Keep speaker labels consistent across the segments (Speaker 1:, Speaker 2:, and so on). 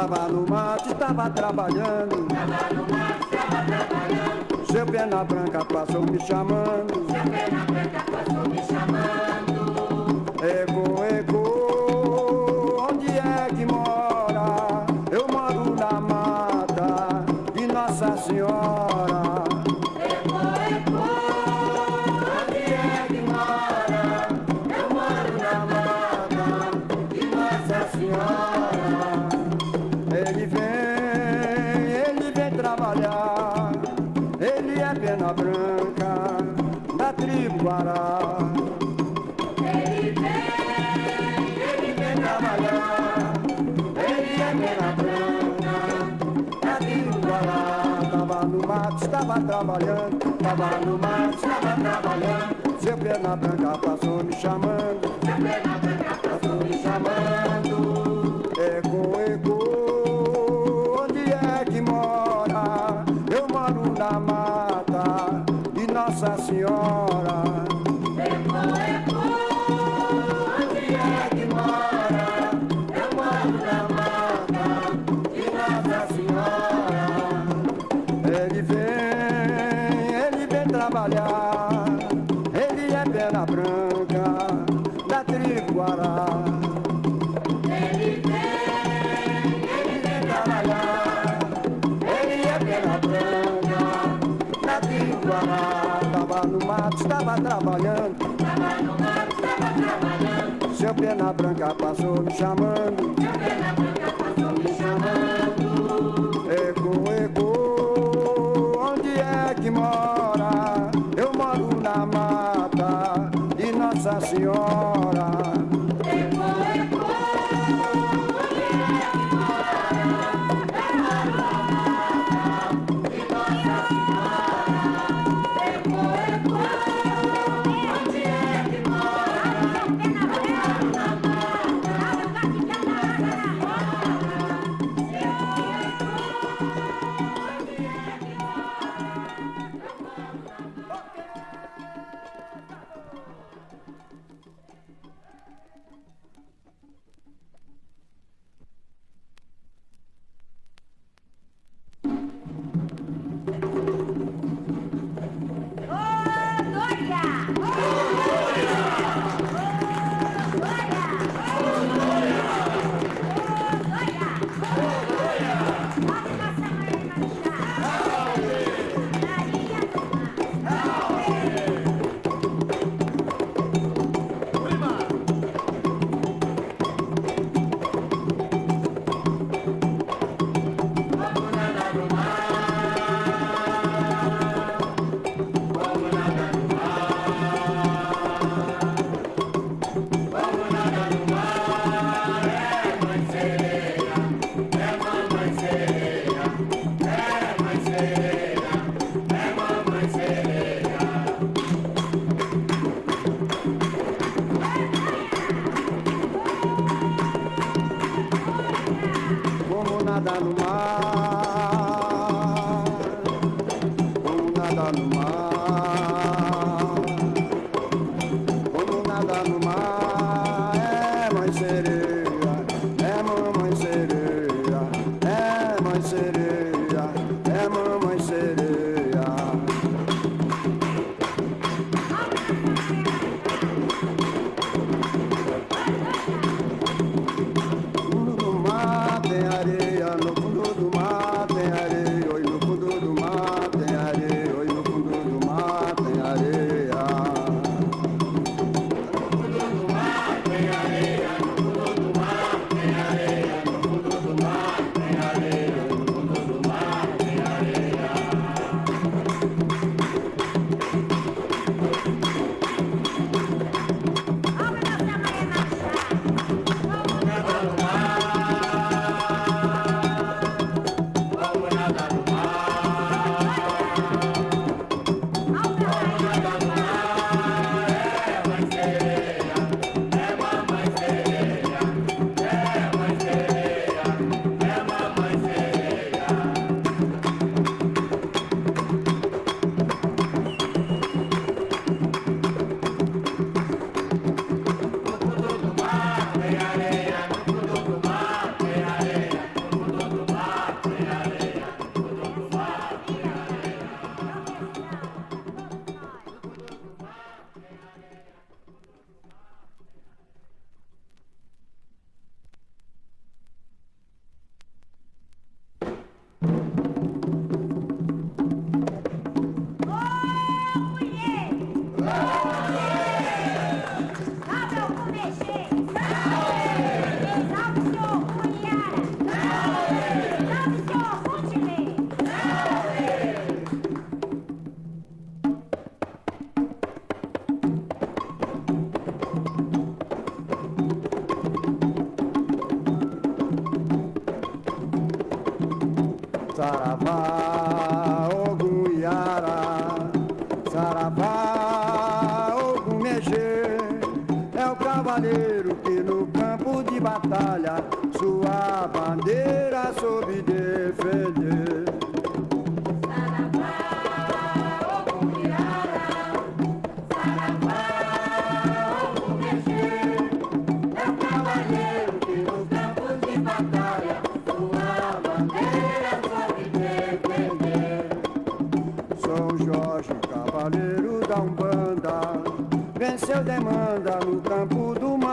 Speaker 1: Tava no mato, estava trabalhando. Tava no mato, estava trabalhando. Seu pena branca passou me chamando. Seu pena branca passou me chamando. trabalhando, tava no mar, estava trabalhando. Sempre na branca passou me chamando, sempre na branca. Pena Branca passou me chamando. Branca passou me chamando. Eco, eco, onde é que mora? Eu moro na mata de Nossa Senhora.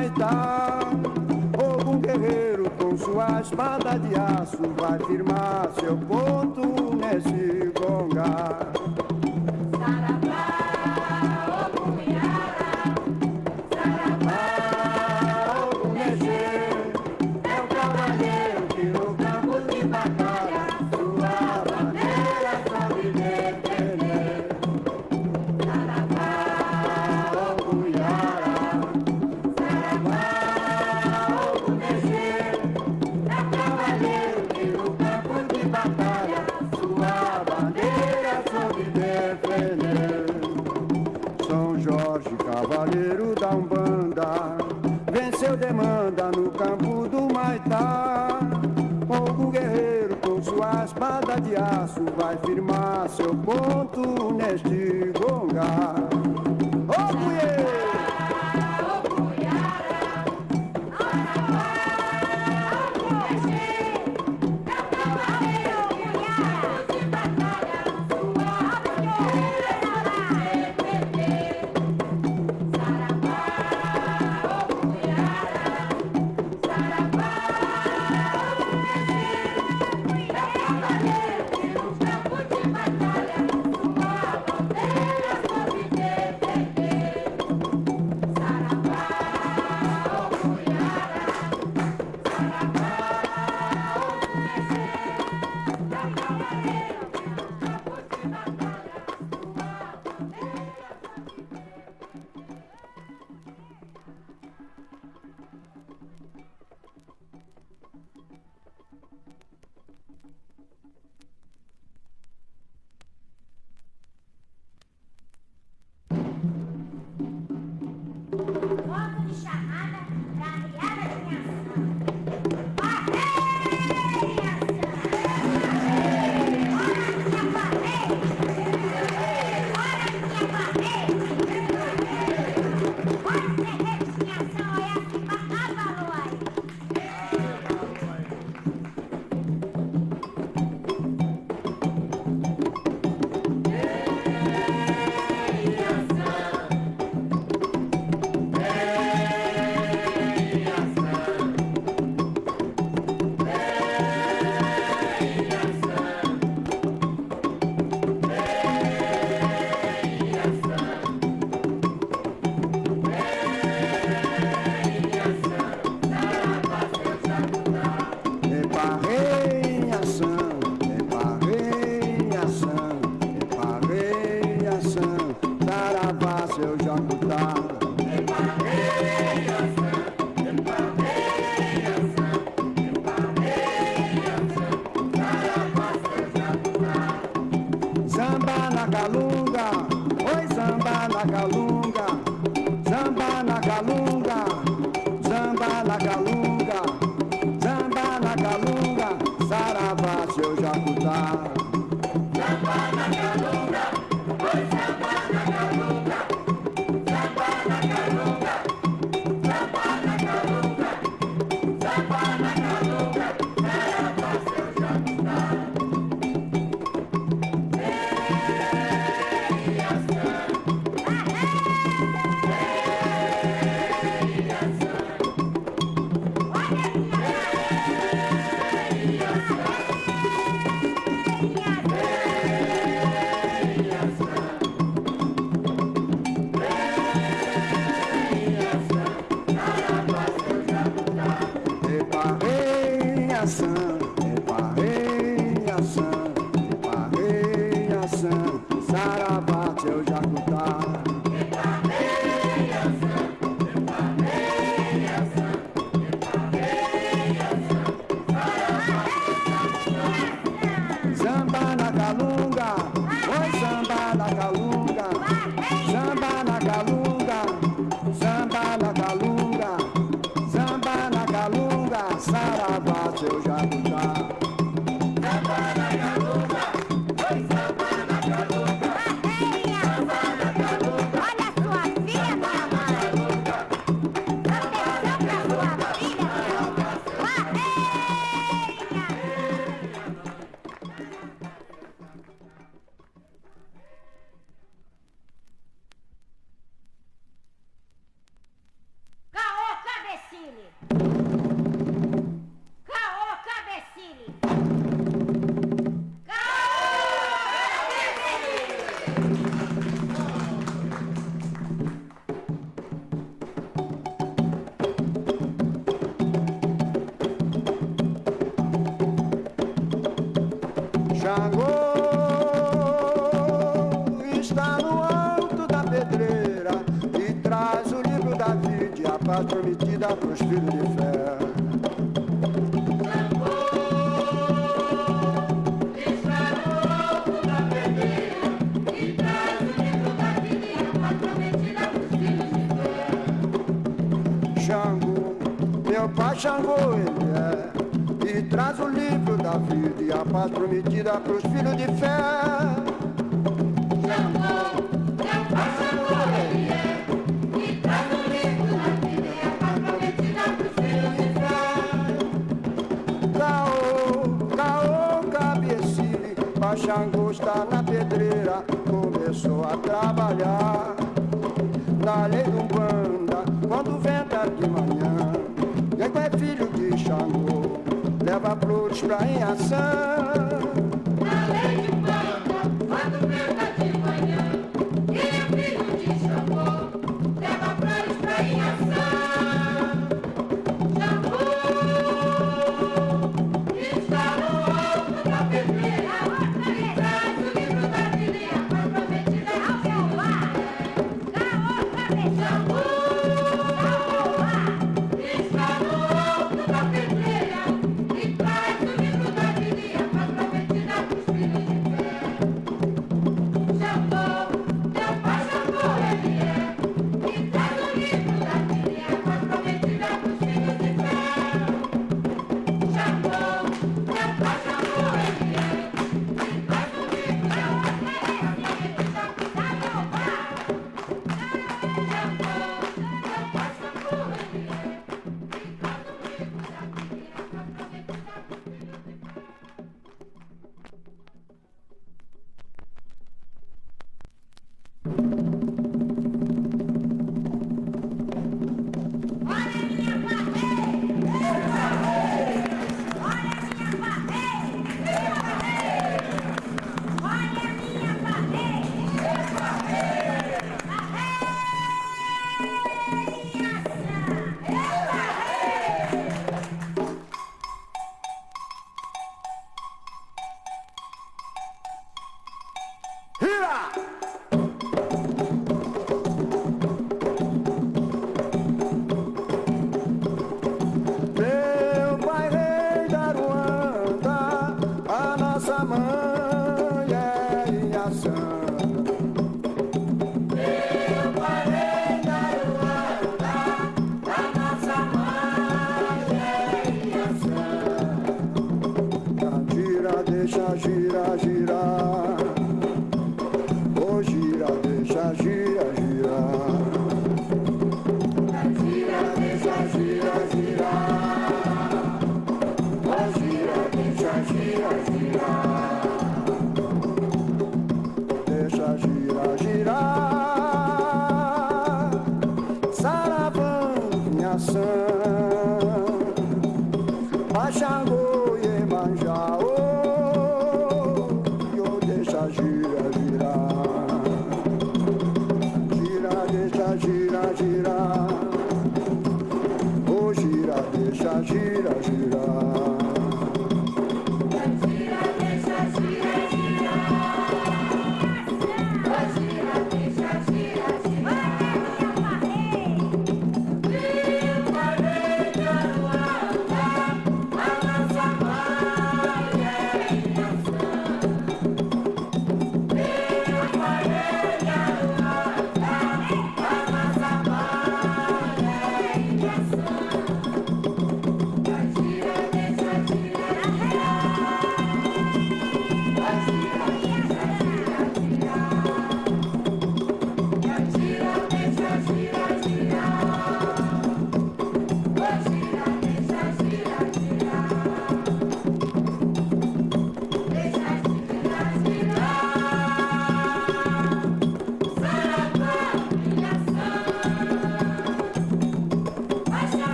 Speaker 1: O Fogo guerreiro com sua espada de aço Vai firmar seu ponto nesse gongar
Speaker 2: Whoa! Go!
Speaker 1: na galunga, na galunga, saravá seu jacutá. Paz prometida pros filhos de fé. Xangô ele é E traz o livro da vida e a paz prometida pros filhos de fé está na pedreira Começou a trabalhar. Na lei do banda Quando venta de manhã Nego é filho de Xangô Leva flores pra em sorry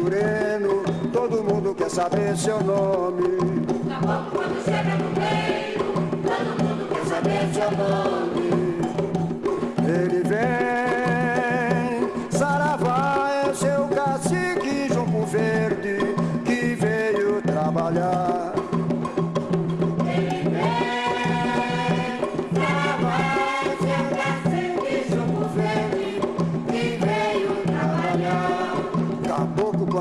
Speaker 1: moreno, todo mundo quer saber seu nome.
Speaker 3: Tá quando chega no meio.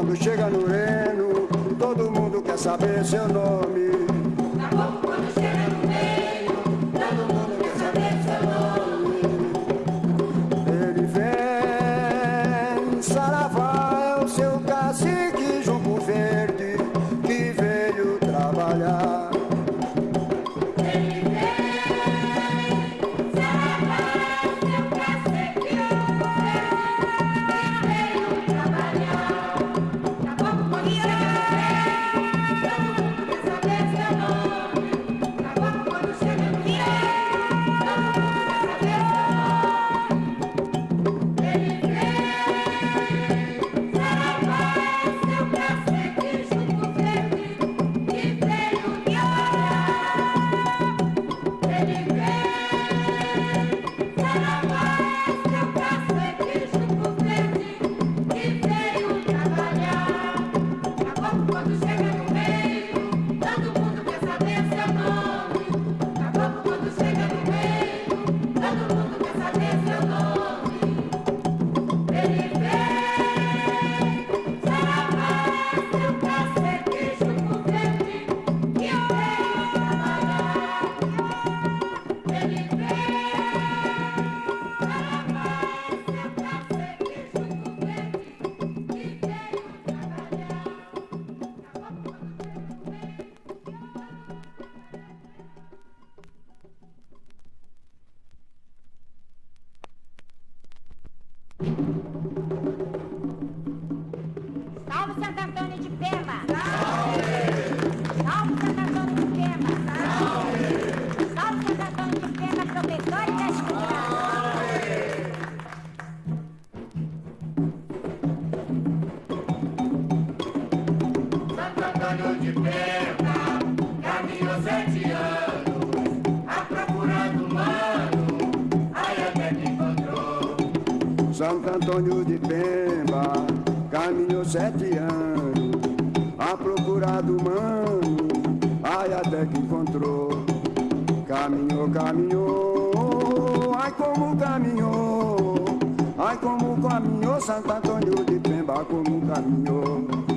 Speaker 1: Quando chega no Reno, todo mundo quer saber seu nome.
Speaker 2: santa antônio de pemba
Speaker 1: como um caminho.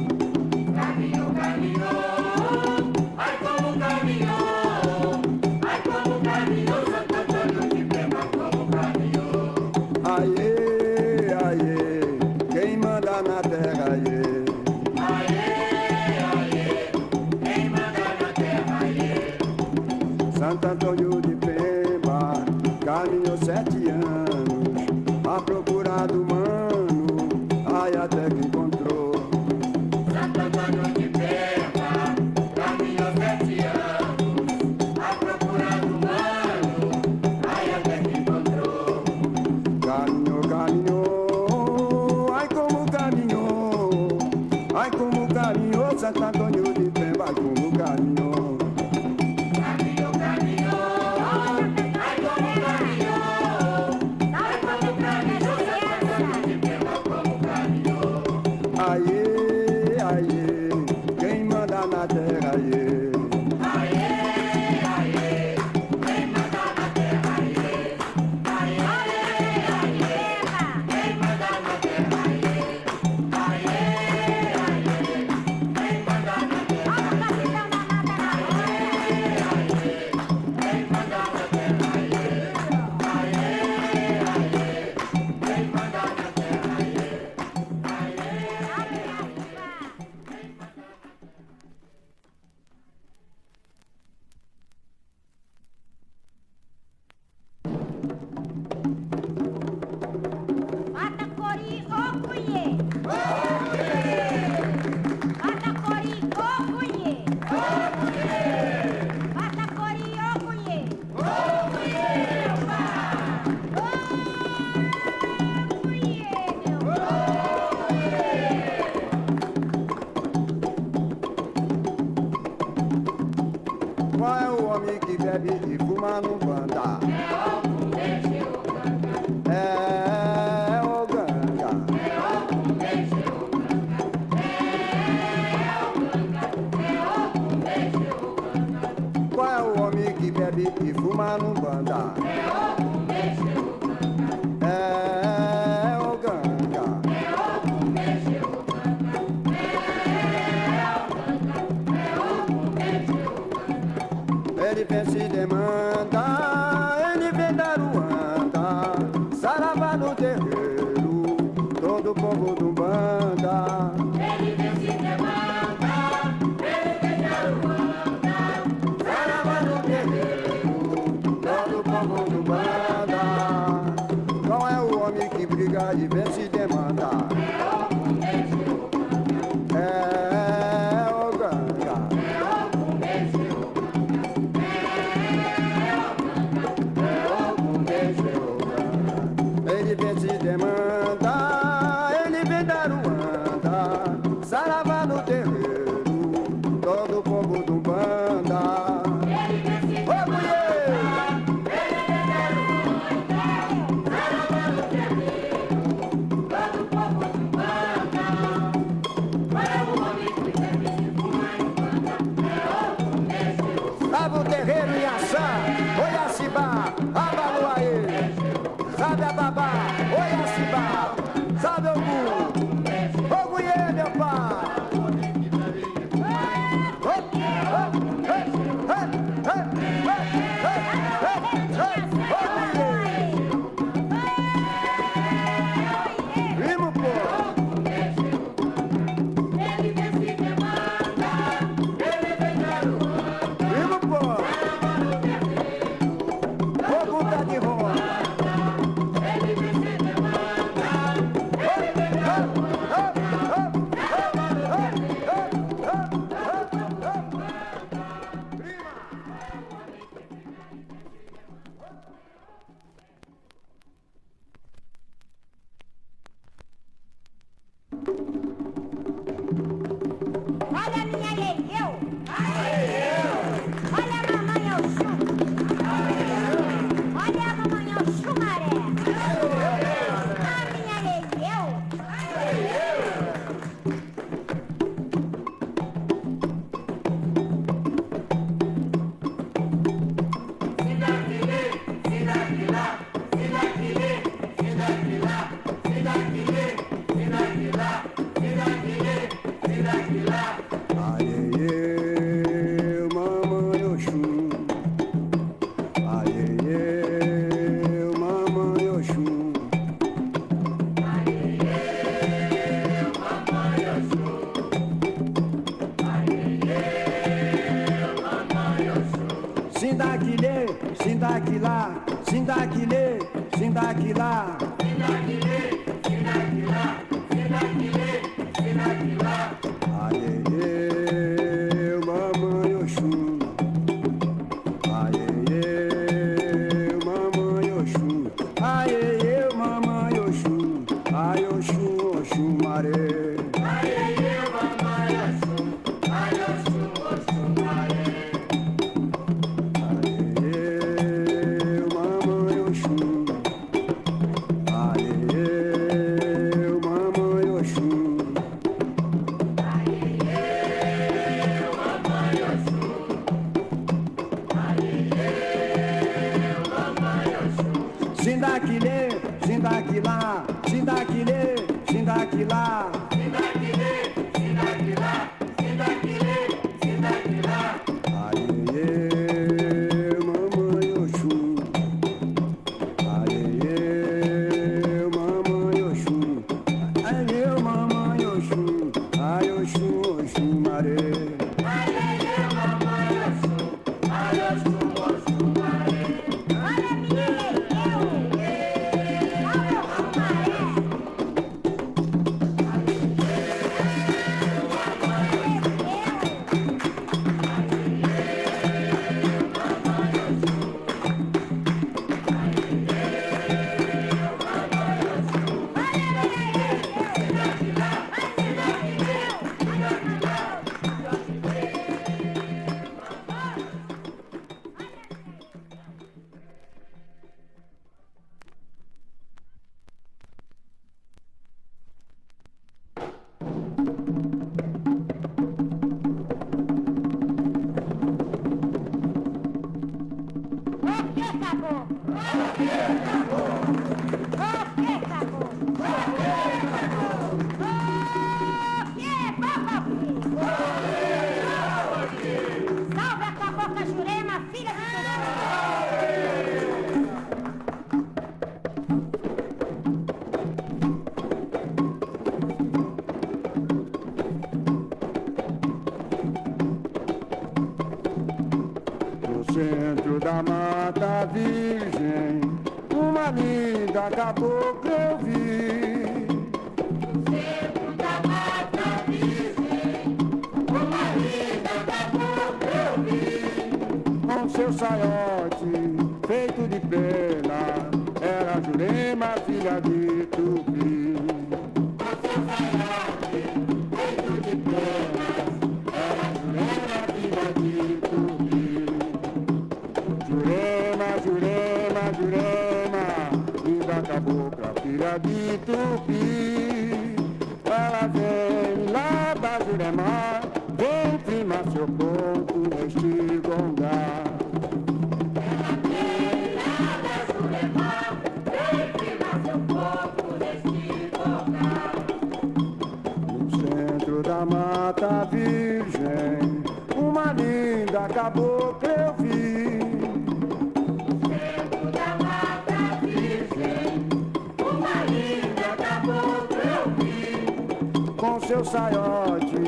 Speaker 1: Com seu saiote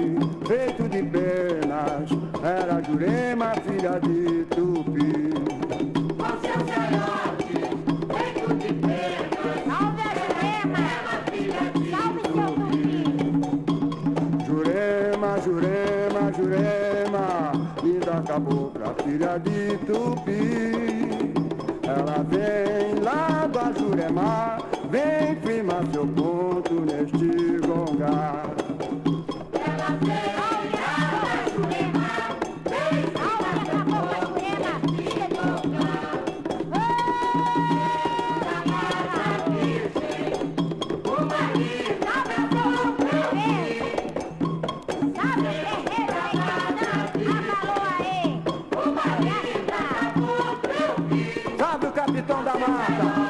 Speaker 1: feito de penas, era Jurema, filha de Tupi.
Speaker 2: Salve a Jurema! Salve seu Tupi!
Speaker 1: Jurema, Jurema, Jurema, linda cabocla, filha de Tupi. chamada.